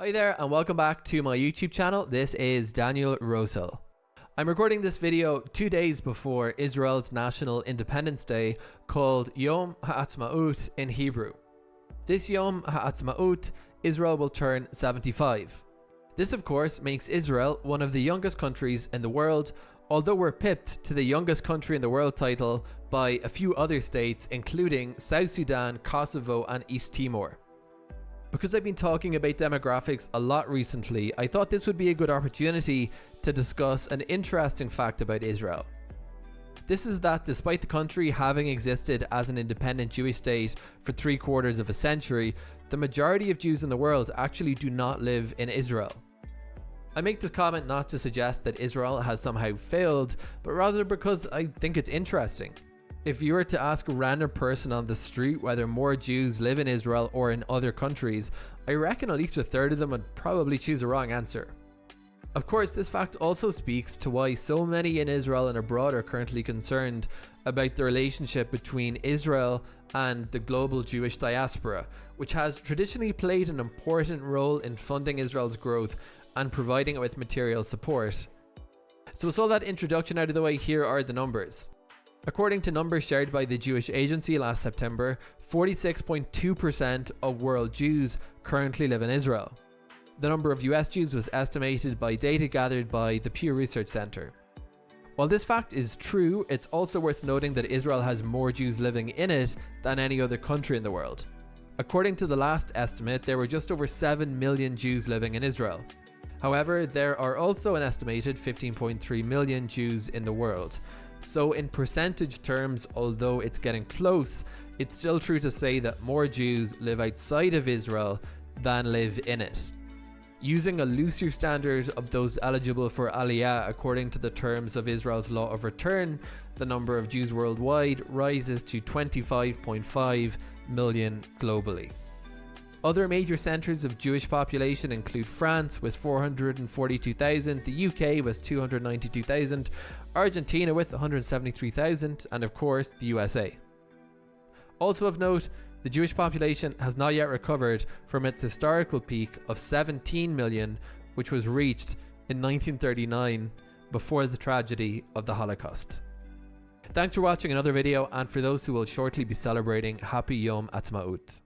Hi there and welcome back to my YouTube channel. This is Daniel Rosehill. I'm recording this video two days before Israel's National Independence Day called Yom Ha'atzmaut in Hebrew. This Yom Ha'atzmaut, Israel will turn 75. This of course makes Israel one of the youngest countries in the world, although we're pipped to the youngest country in the world title by a few other states including South Sudan, Kosovo and East Timor. Because I've been talking about demographics a lot recently, I thought this would be a good opportunity to discuss an interesting fact about Israel. This is that despite the country having existed as an independent Jewish state for three quarters of a century, the majority of Jews in the world actually do not live in Israel. I make this comment not to suggest that Israel has somehow failed, but rather because I think it's interesting. If you were to ask a random person on the street whether more Jews live in Israel or in other countries, I reckon at least a third of them would probably choose a wrong answer. Of course, this fact also speaks to why so many in Israel and abroad are currently concerned about the relationship between Israel and the global Jewish diaspora, which has traditionally played an important role in funding Israel's growth and providing it with material support. So with all that introduction out of the way, here are the numbers. According to numbers shared by the Jewish Agency last September, 46.2% of world Jews currently live in Israel. The number of US Jews was estimated by data gathered by the Pew Research Center. While this fact is true, it's also worth noting that Israel has more Jews living in it than any other country in the world. According to the last estimate, there were just over 7 million Jews living in Israel. However, there are also an estimated 15.3 million Jews in the world, so in percentage terms, although it's getting close, it's still true to say that more Jews live outside of Israel than live in it. Using a looser standard of those eligible for Aliyah according to the terms of Israel's law of return, the number of Jews worldwide rises to 25.5 million globally. Other major centres of Jewish population include France with 442,000, the UK with 292,000, Argentina with 173,000 and of course the USA. Also of note, the Jewish population has not yet recovered from its historical peak of 17 million which was reached in 1939 before the tragedy of the Holocaust. Thanks for watching another video and for those who will shortly be celebrating Happy Yom Ha'atzmaut.